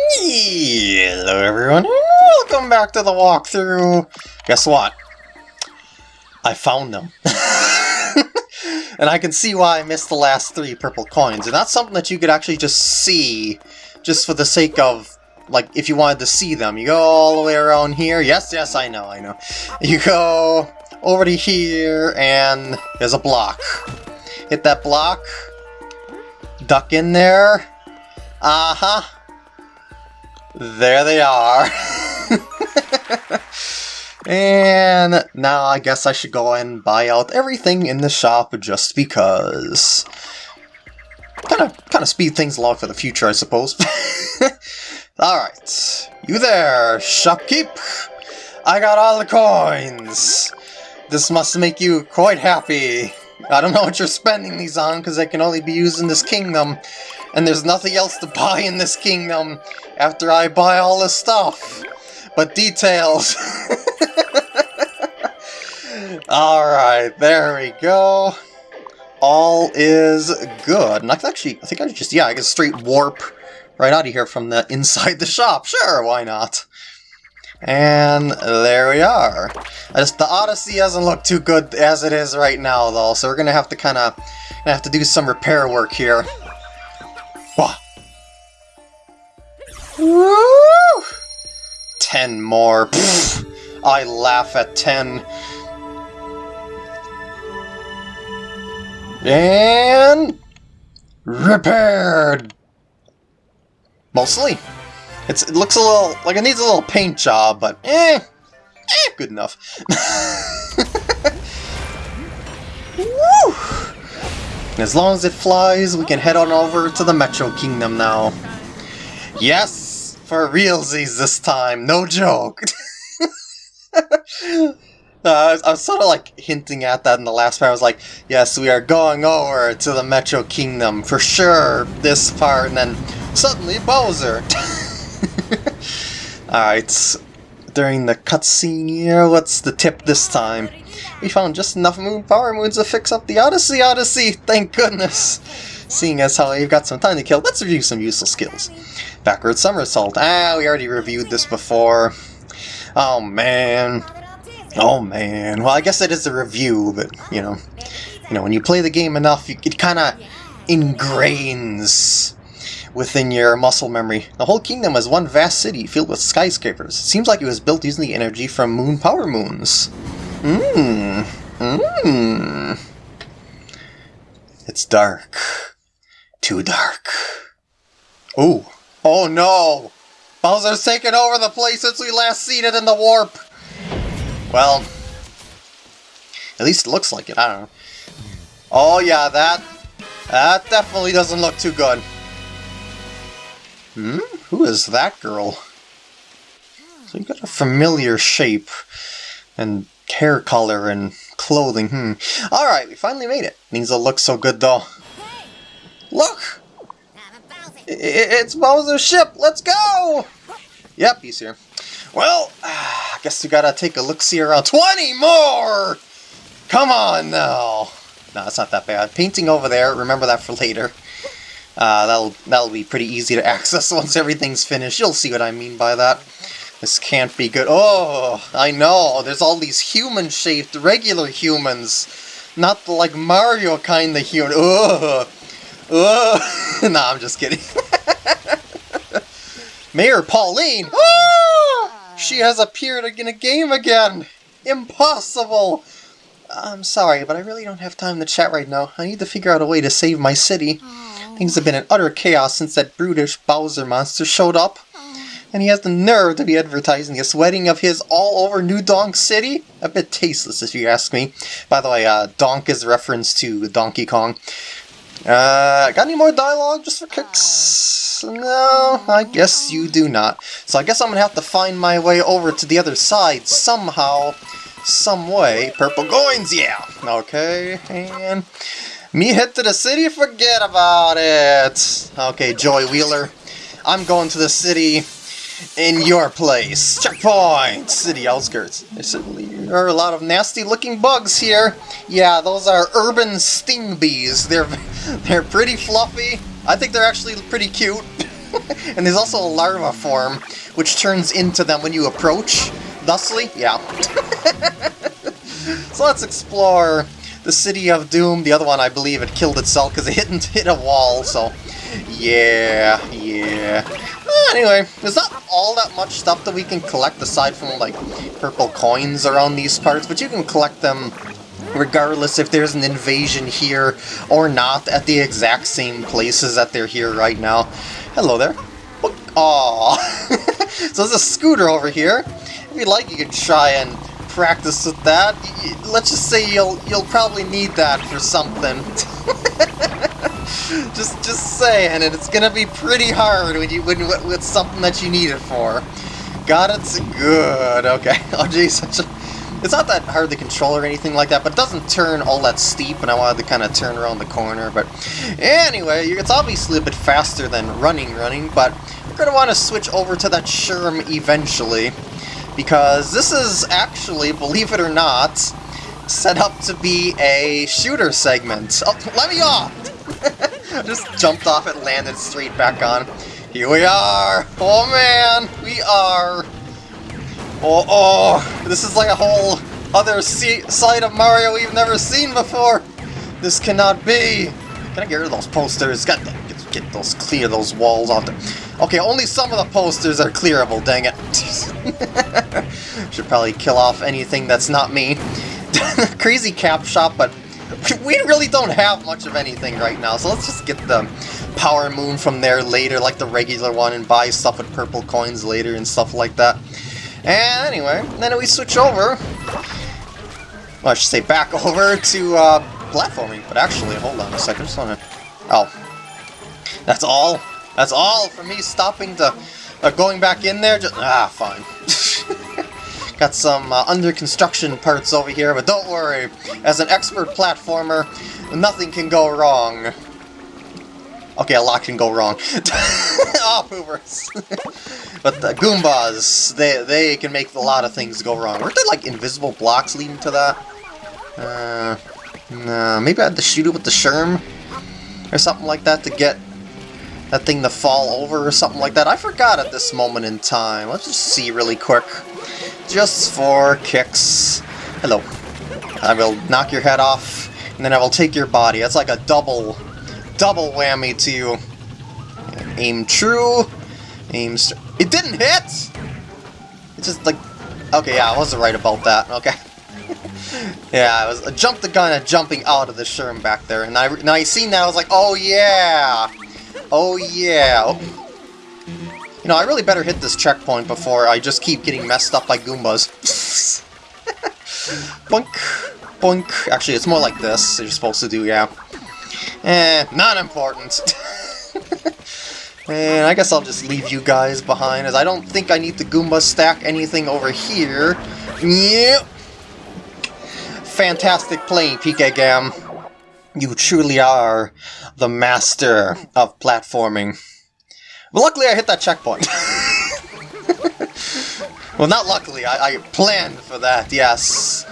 Hello everyone, welcome back to the walkthrough! Guess what? I found them. and I can see why I missed the last three purple coins, and that's something that you could actually just see, just for the sake of, like, if you wanted to see them. You go all the way around here, yes, yes, I know, I know. You go over to here, and there's a block. Hit that block, duck in there, uh-huh, there they are. and now I guess I should go and buy out everything in the shop just because. Kind of, kind of speed things along for the future, I suppose. Alright, you there, shopkeep? I got all the coins! This must make you quite happy. I don't know what you're spending these on, because they can only be used in this kingdom and there's nothing else to buy in this kingdom after I buy all this stuff. But details. Alright, there we go. All is good. And I can actually, I think I just, yeah, I can straight warp right out of here from the inside the shop. Sure, why not? And there we are. Just, the Odyssey doesn't look too good as it is right now, though, so we're gonna have to kind of have to do some repair work here. Woo! Ten more. Pfft. I laugh at ten. And... Repaired! Mostly. It's, it looks a little, like it needs a little paint job, but eh, eh good enough. Woo! As long as it flies, we can head on over to the Metro Kingdom now. Yes! For realsies this time, no joke. uh, I was sort of like hinting at that in the last part. I was like, yes, we are going over to the Metro Kingdom for sure this part, and then suddenly Bowser. Alright, during the cutscene here, what's the tip this time? We found just enough moon power moons to fix up the Odyssey Odyssey, thank goodness! Seeing as how you've got some time to kill, let's review some useful skills. Backward somersault. Ah, we already reviewed this before. Oh man. Oh man. Well, I guess it is a review, but you know, you know, when you play the game enough, it kind of ingrains within your muscle memory. The whole kingdom is one vast city filled with skyscrapers. It seems like it was built using the energy from moon power moons. Mmm. Mmm. It's dark. Too dark. Ooh. Oh no! Bowser's taken over the place since we last seen it in the warp! Well, at least it looks like it, I don't know. Oh yeah, that, that definitely doesn't look too good. Hmm? Who is that girl? So you got a familiar shape and hair color and clothing. Hmm. Alright, we finally made it. Means it looks so good though. Look! It's Bowser's ship! Let's go! Yep, he's here. Well, I guess we gotta take a look-see around. 20 more! Come on now! No, it's not that bad. Painting over there, remember that for later. Uh, that'll, that'll be pretty easy to access once everything's finished. You'll see what I mean by that. This can't be good. Oh, I know. There's all these human-shaped, regular humans. Not the, like, Mario kind of human. Ugh. Ugh. nah, I'm just kidding. Mayor Pauline! Oh! She has appeared in a game again! Impossible! I'm sorry, but I really don't have time to chat right now. I need to figure out a way to save my city. Aww. Things have been in utter chaos since that brutish Bowser monster showed up. And he has the nerve to be advertising this wedding of his all over New Donk City? A bit tasteless, if you ask me. By the way, uh, Donk is a reference to Donkey Kong. Uh, got any more dialogue just for kicks? No, I guess you do not. So I guess I'm gonna have to find my way over to the other side somehow, some way. Purple coins, yeah! Okay, and... Me head to the city? Forget about it! Okay, Joy Wheeler. I'm going to the city in your place. Checkpoint! City outskirts. There are a lot of nasty looking bugs here. Yeah, those are urban Stingbies. They're, they're pretty fluffy. I think they're actually pretty cute. and there's also a larva form, which turns into them when you approach. Thusly, yeah. so let's explore the City of Doom. The other one, I believe, it killed itself because it hit, hit a wall, so... Yeah, yeah. Ah, anyway, there's not all that much stuff that we can collect aside from, like, purple coins around these parts, but you can collect them regardless if there's an invasion here or not at the exact same places that they're here right now. Hello there. Oh, Aww. so there's a scooter over here. If you'd like, you can try and practice with that. Let's just say you'll you'll probably need that for something. just just saying, and it's gonna be pretty hard when you when with something that you need it for. Got it? Good. Okay. Oh geez, such a it's not that hard to control or anything like that, but it doesn't turn all that steep, and I wanted to kind of turn around the corner. But anyway, it's obviously a bit faster than running running, but we're going to want to switch over to that Sherm eventually, because this is actually, believe it or not, set up to be a shooter segment. Oh, let me off! Just jumped off it, landed straight back on. Here we are! Oh man, we are! Oh, oh, this is like a whole other side of Mario we've never seen before. This cannot be. Can I get rid of those posters? Got to get, get those clear those walls off. The, okay, only some of the posters are clearable. Dang it. Should probably kill off anything that's not me. Crazy cap shop, but we really don't have much of anything right now. So let's just get the power moon from there later, like the regular one, and buy stuff with purple coins later and stuff like that. And anyway, then we switch over, well, I should say back over to uh, platforming, but actually, hold on a second, just wanna, oh, that's all? That's all for me stopping to, uh, going back in there, just, ah, fine. Got some uh, under construction parts over here, but don't worry, as an expert platformer, nothing can go wrong. Okay, a lot can go wrong. oh, poopers. but the Goombas, they, they can make a lot of things go wrong. Weren't there, like, invisible blocks leading to that? Uh, nah, maybe I had to shoot it with the Sherm? Or something like that to get that thing to fall over or something like that. I forgot at this moment in time. Let's just see really quick. Just for kicks. Hello. I will knock your head off, and then I will take your body. That's like a double double whammy to you. Aim true. Aim It didn't hit! It's just like... Okay, yeah, I wasn't right about that. Okay. yeah, I was I jumped the gun at jumping out of the Sherm back there, and I now I seen that I was like, oh yeah, oh yeah. Oh. You know, I really better hit this checkpoint before I just keep getting messed up by Goombas. boink, boink. Actually, it's more like this. You're supposed to do, yeah. Eh, not important. and I guess I'll just leave you guys behind, as I don't think I need to Goomba stack anything over here. Yep. Fantastic playing, PK Gam. You truly are the master of platforming. But luckily I hit that checkpoint. well, not luckily, I, I planned for that, yes.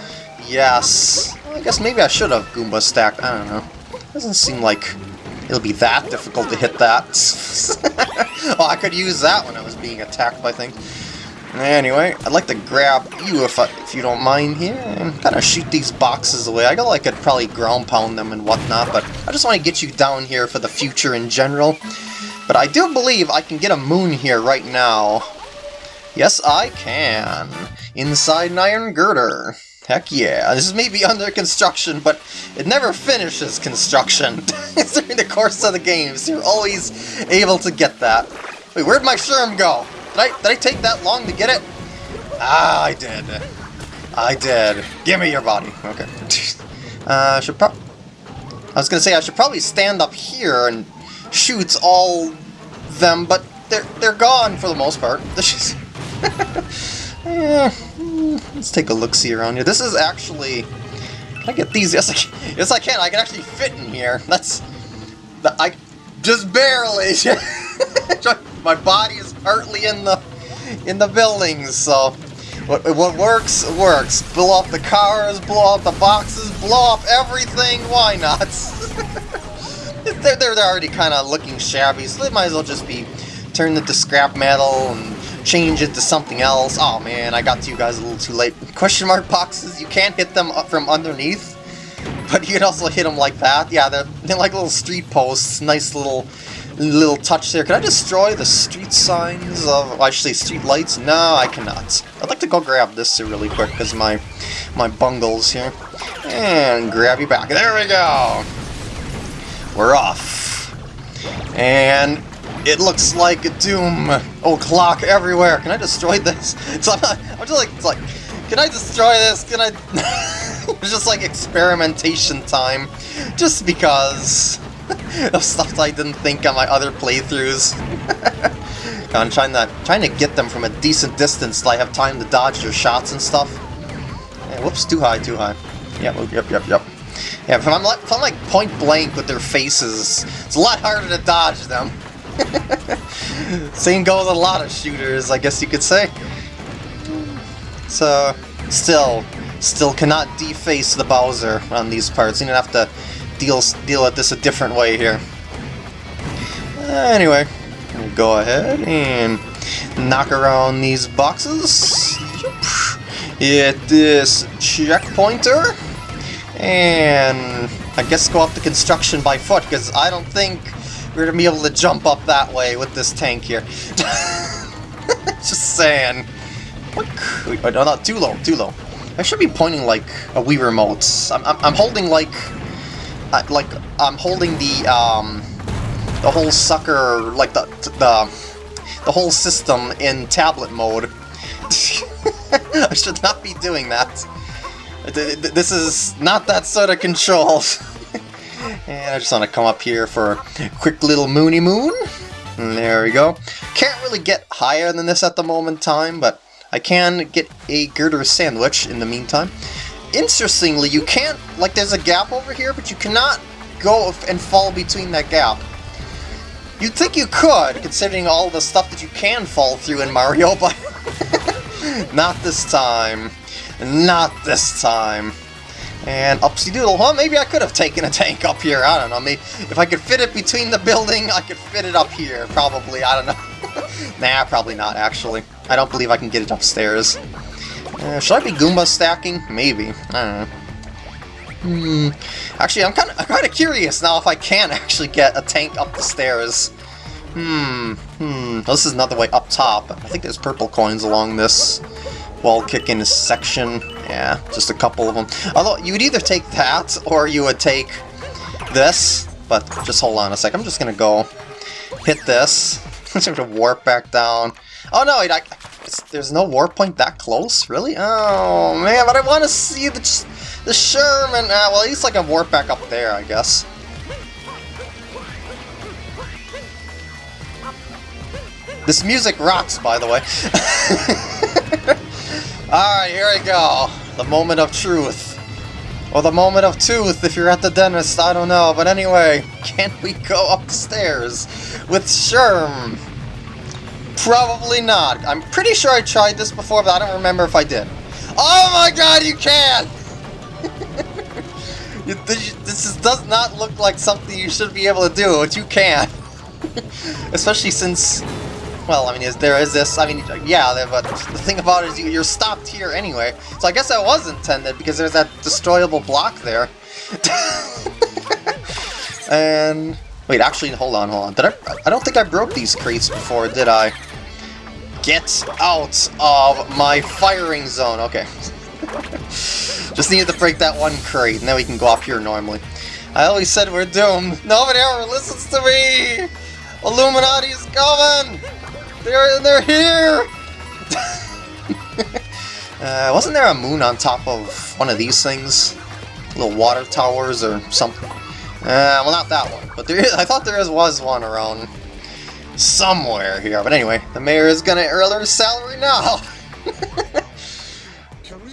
Yes. I guess maybe I should have Goomba stacked, I don't know. Doesn't seem like it'll be that difficult to hit that. oh, I could use that when I was being attacked by things. Anyway, I'd like to grab you if, I, if you don't mind here and kind of shoot these boxes away. I got like I could probably ground pound them and whatnot, but I just want to get you down here for the future in general. But I do believe I can get a moon here right now. Yes, I can. Inside an iron girder. Heck yeah, this is maybe under construction, but it never finishes construction during the course of the game, so you're always able to get that. Wait, where'd my Sherm go? Did I, did I take that long to get it? Ah, I did. I did. Give me your body. Okay. Uh, should pro I was gonna say I should probably stand up here and shoot all them, but they're they're gone for the most part. yeah. Let's take a look-see around here. This is actually... Can I get these? Yes, I can. Yes, I can. I can actually fit in here. That's... I... Just barely. My body is partly in the in the buildings, so... What, what works, works. Blow off the cars, blow off the boxes, blow off everything, why not? they're, they're already kind of looking shabby, so they might as well just be turned into scrap metal and change it to something else. Oh man, I got to you guys a little too late. Question mark boxes, you can't hit them from underneath, but you can also hit them like that. Yeah, they're, they're like little street posts. Nice little little touch there. Can I destroy the street signs of, say street lights? No, I cannot. I'd like to go grab this really quick because my, my bungles here. And grab you back. There we go! We're off. And it looks like a doom. Oh, clock everywhere. Can I destroy this? So I'm, not, I'm just like, it's like, can I destroy this? Can I... it's just like experimentation time. Just because of stuff I didn't think on my other playthroughs. I'm trying to, trying to get them from a decent distance so I have time to dodge their shots and stuff. Yeah, whoops, too high, too high. Yep, yep, yep, yep. Yeah, if I'm, if I'm like point blank with their faces, it's a lot harder to dodge them. Same goes with a lot of shooters, I guess you could say. So, still, still cannot deface the Bowser on these parts. You don't have to deal deal with this a different way here. Uh, anyway, go ahead and knock around these boxes. Hit this checkpointer. And I guess go up the construction by foot, because I don't think we're to be able to jump up that way with this tank here. Just saying. Wait, no, not too low, too low. I should be pointing like a Wii remote. I'm, I'm, I'm holding like uh, like I'm holding the um, the whole sucker, like the the the whole system in tablet mode. I should not be doing that. This is not that sort of control. and I just want to come up here for a quick little moony moon. And there we go. Can't really get higher than this at the moment time, but I can get a girder sandwich in the meantime interestingly, you can't, like there's a gap over here, but you cannot go and fall between that gap. You'd think you could, considering all the stuff that you can fall through in Mario, but not this time. Not this time. And upsy doodle, huh? Maybe I could have taken a tank up here, I don't know. Maybe if I could fit it between the building, I could fit it up here, probably, I don't know. nah, probably not, actually. I don't believe I can get it upstairs. Uh, should I be Goomba stacking? Maybe. I don't know. Hmm. Actually, I'm kind of kind of curious now if I can actually get a tank up the stairs. Hmm. Hmm. This is another way up top. I think there's purple coins along this wall kicking section. Yeah, just a couple of them. Although, you would either take that, or you would take this. But just hold on a sec. I'm just gonna go hit this. I'm just gonna warp back down. Oh no, I, there's no warp point that close? Really? Oh, man, but I want to see the, the Sherman. Uh, well, at least I can warp back up there, I guess. This music rocks, by the way. Alright, here we go. The moment of truth. Or the moment of tooth if you're at the dentist, I don't know. But anyway, can we go upstairs with Sherm? Probably not. I'm pretty sure I tried this before, but I don't remember if I did. Oh my god, you can! this is, does not look like something you should be able to do, but you can. Especially since, well, I mean, is, there is this, I mean, yeah, but the thing about it is you, you're stopped here anyway. So I guess that was intended, because there's that destroyable block there. and, wait, actually, hold on, hold on. Did I, I don't think I broke these crates before, did I? Get out of my firing zone. Okay. Just needed to break that one crate, and then we can go up here normally. I always said we're doomed. Nobody ever listens to me! Illuminati's coming! They're, they're here! uh, wasn't there a moon on top of one of these things? Little water towers or something? Uh, well, not that one, but there is, I thought there was one around somewhere here. But anyway, the mayor is gonna earn her salary now.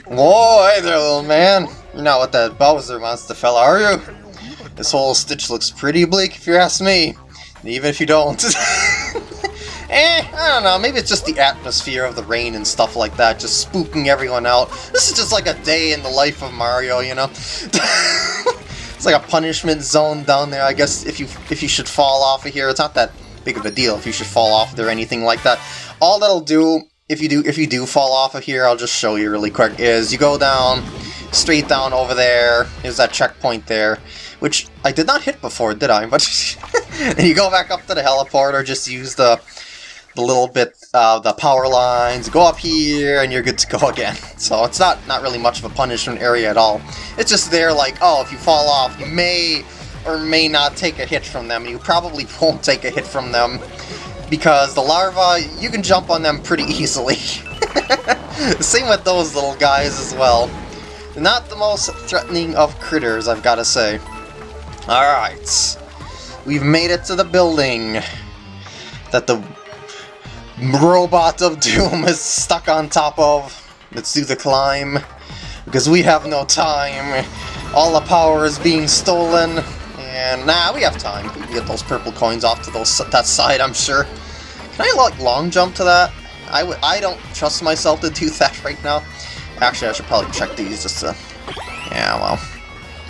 Whoa, hey there, little man. You're not what that Bowser monster fella, are you? This whole stitch looks pretty bleak if you ask me. Even if you don't. Eh, I don't know, maybe it's just the atmosphere of the rain and stuff like that, just spooking everyone out. This is just like a day in the life of Mario, you know? it's like a punishment zone down there, I guess, if you if you should fall off of here. It's not that big of a deal if you should fall off there or anything like that. All that'll do, if you do if you do fall off of here, I'll just show you really quick, is you go down, straight down over there, there's that checkpoint there, which I did not hit before, did I? But and you go back up to the heliport or just use the the little bit, uh, the power lines, go up here, and you're good to go again. So it's not, not really much of a punishment area at all. It's just there like, oh, if you fall off, you may or may not take a hit from them. You probably won't take a hit from them because the larvae, you can jump on them pretty easily. Same with those little guys as well. Not the most threatening of critters, I've got to say. Alright. We've made it to the building that the Robot of Doom is stuck on top of. Let's do the climb, because we have no time. All the power is being stolen, and nah, we have time. We can get those purple coins off to those that side, I'm sure. Can I, like, long jump to that? I would. I don't trust myself to do that right now. Actually, I should probably check these just to... Yeah, well...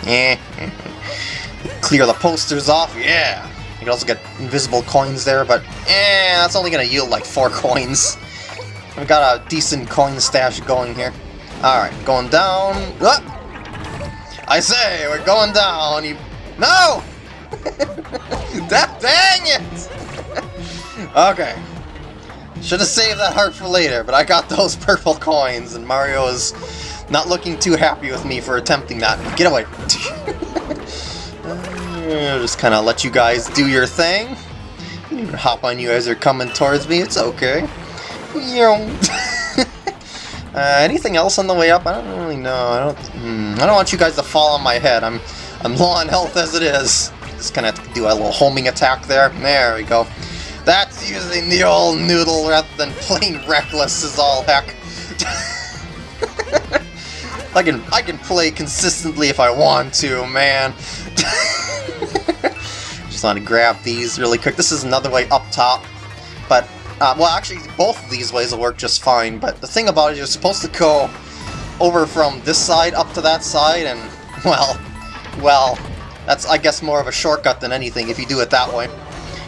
Yeah. Clear the posters off, yeah! You can also get invisible coins there, but eh, that's only to yield like four coins. We've got a decent coin stash going here. Alright, going down. Ah! I say, we're going down. You... No! dang it! okay. Should have saved that heart for later, but I got those purple coins, and Mario is not looking too happy with me for attempting that. Get away! I'll just kind of let you guys do your thing. hop on you as you're coming towards me, it's okay. uh, anything else on the way up? I don't really know. I don't. Hmm, I don't want you guys to fall on my head. I'm I'm low on health as it is. Just kind of do a little homing attack there. There we go. That's using the old noodle rather than plain reckless as all heck. I can I can play consistently if I want to, man. Just want to grab these really quick. This is another way up top, but, uh, well, actually, both of these ways will work just fine, but the thing about it, you're supposed to go over from this side up to that side, and, well, well, that's, I guess, more of a shortcut than anything if you do it that way.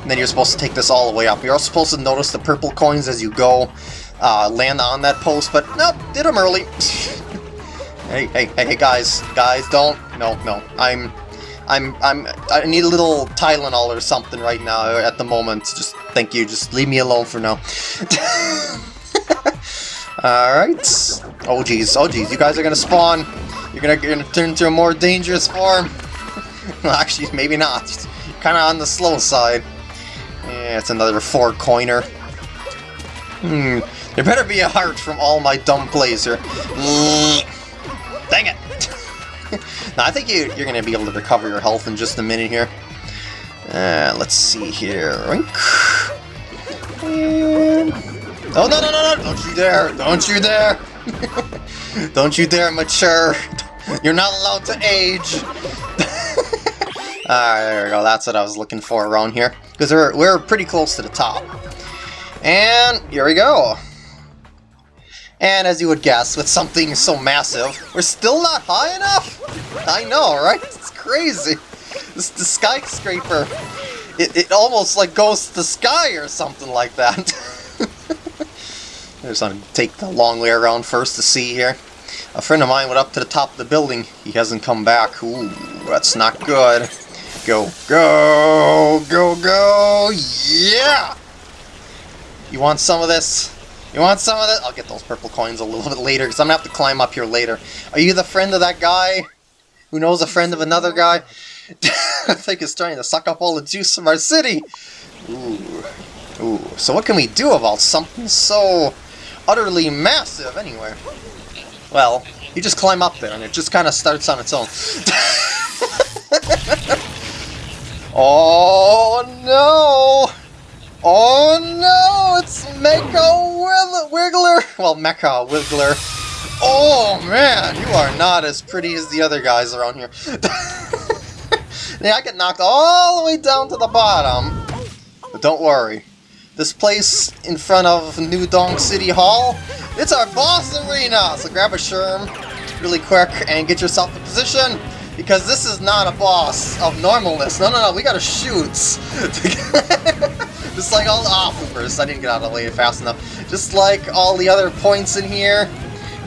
And then you're supposed to take this all the way up. You're also supposed to notice the purple coins as you go, uh, land on that post, but nope, did them early. hey, hey, hey, hey, guys, guys, don't, no, no, I'm, I'm I'm I need a little Tylenol or something right now at the moment. Just thank you. Just leave me alone for now. Alright. Oh geez, oh geez, you guys are gonna spawn. You're gonna, you're gonna turn into a more dangerous form. well, actually, maybe not. Kinda on the slow side. Yeah, it's another four coiner. Hmm. There better be a heart from all my dumb plays here. Dang it! Now, I think you, you're going to be able to recover your health in just a minute here. Uh, let's see here. And... Oh, no, no, no, no! Don't you dare! Don't you dare! Don't you dare mature! You're not allowed to age! Alright, there we go. That's what I was looking for around here. Because we're, we're pretty close to the top. And here we go. And as you would guess, with something so massive, we're still not high enough? I know, right? It's crazy. This the skyscraper, it, it almost like goes to the sky or something like that. I just to take the long way around first to see here. A friend of mine went up to the top of the building. He hasn't come back. Ooh, that's not good. Go, go, go, go, yeah! You want some of this? You want some of that? I'll get those purple coins a little bit later, because I'm going to have to climb up here later. Are you the friend of that guy? Who knows a friend of another guy? I think it's trying to suck up all the juice from our city! Ooh. Ooh. So what can we do about something so utterly massive, anyway? Well, you just climb up there, and it just kind of starts on its own. oh, no! Oh no, it's Mecha Wiggler! Well, Mecha Wiggler. Oh man, you are not as pretty as the other guys around here. yeah, I get knocked all the way down to the bottom. But don't worry. This place in front of New Donk City Hall, it's our boss arena! So grab a Sherm really quick and get yourself in position because this is not a boss of normalness. No, no, no, we gotta shoot. Just like all ah, the oh, poopers, I didn't get out of the way fast enough. Just like all the other points in here,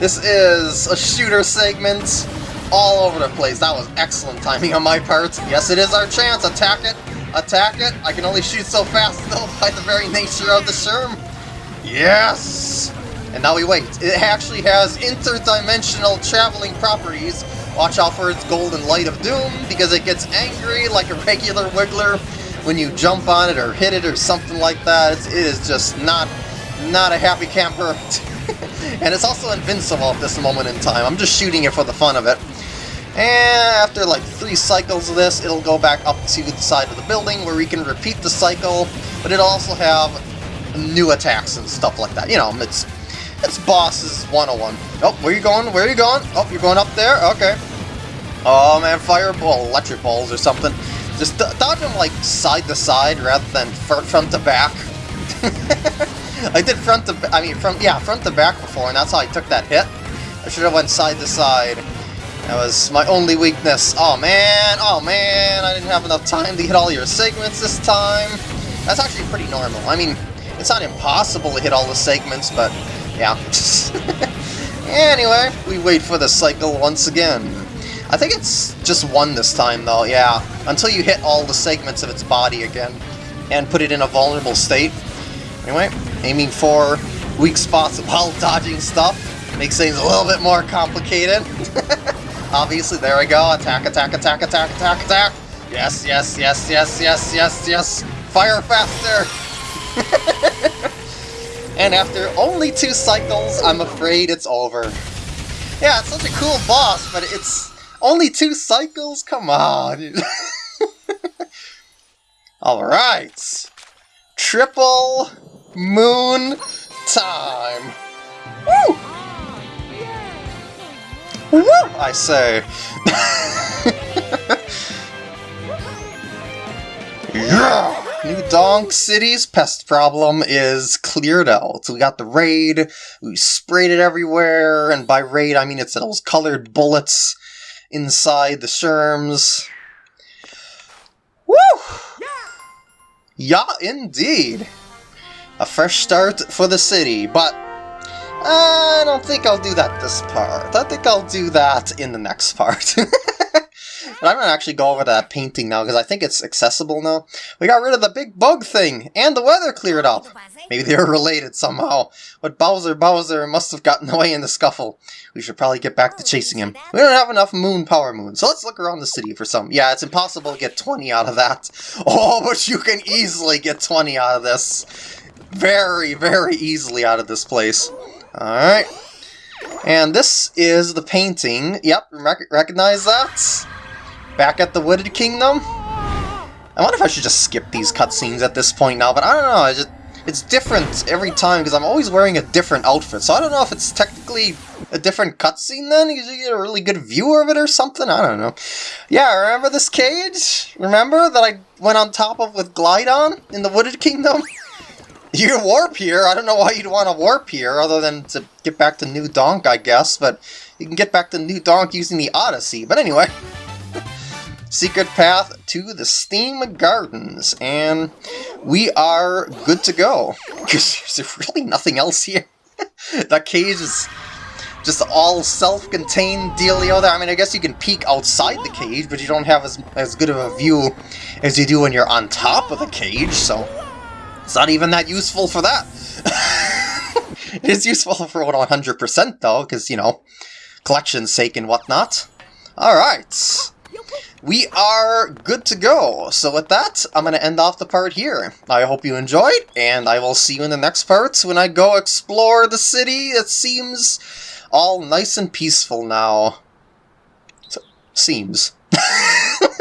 this is a shooter segment all over the place. That was excellent timing on my part. Yes, it is our chance. Attack it. Attack it. I can only shoot so fast, though, by the very nature of the Sherm. Yes! And now we wait. It actually has interdimensional traveling properties. Watch out for its golden light of doom, because it gets angry like a regular Wiggler when you jump on it or hit it or something like that. It's, it is just not, not a happy camper. and it's also invincible at this moment in time. I'm just shooting it for the fun of it. And after like three cycles of this, it'll go back up to the side of the building where we can repeat the cycle, but it'll also have new attacks and stuff like that. You know, it's it's bosses 101. Oh, where you going? Where are you going? Oh, you're going up there? Okay. Oh man, fireball, electric balls or something. Just dodge them like side to side rather than front to back. I did front to, I mean, front, yeah, front to back before, and that's how I took that hit. I should have went side to side. That was my only weakness. Oh man, oh man, I didn't have enough time to hit all your segments this time. That's actually pretty normal. I mean, it's not impossible to hit all the segments, but yeah. anyway, we wait for the cycle once again. I think it's just one this time, though, yeah. Until you hit all the segments of its body again and put it in a vulnerable state. Anyway, aiming for weak spots while dodging stuff makes things a little bit more complicated. Obviously, there we go. Attack, attack, attack, attack, attack, attack. Yes, yes, yes, yes, yes, yes, yes. Fire faster! and after only two cycles, I'm afraid it's over. Yeah, it's such a cool boss, but it's only two cycles? Come on! Alright! Triple Moon time! Woo! Woo! I say. yeah! New Donk City's pest problem is cleared out. We got the raid, we sprayed it everywhere, and by raid I mean it's those colored bullets inside the sherms. Woo! Yeah, indeed! A fresh start for the city, but I don't think I'll do that this part. I think I'll do that in the next part. but I'm to actually go over that painting now, because I think it's accessible now. We got rid of the big bug thing, and the weather cleared up. Maybe they were related somehow. But Bowser Bowser must have gotten away in the scuffle. We should probably get back to chasing him. We don't have enough moon power moon, so let's look around the city for some. Yeah, it's impossible to get 20 out of that. Oh, but you can easily get 20 out of this. Very, very easily out of this place. Alright. And this is the painting. Yep, rec recognize that? Back at the Wooded Kingdom? I wonder if I should just skip these cutscenes at this point now, but I don't know, I just, it's different every time because I'm always wearing a different outfit, so I don't know if it's technically a different cutscene then, you get a really good view of it or something, I don't know. Yeah, remember this cage? Remember that I went on top of with Glydon in the Wooded Kingdom? You warp here. I don't know why you'd want to warp here, other than to get back to New Donk, I guess, but you can get back to New Donk using the Odyssey. But anyway, secret path to the Steam Gardens, and we are good to go. Because there's really nothing else here. that cage is just all self-contained dealio there. I mean, I guess you can peek outside the cage, but you don't have as, as good of a view as you do when you're on top of the cage, so... It's not even that useful for that. it is useful for 100% though, because, you know, collection's sake and whatnot. Alright. We are good to go. So with that, I'm going to end off the part here. I hope you enjoyed, and I will see you in the next parts when I go explore the city. It seems all nice and peaceful now. So, seems.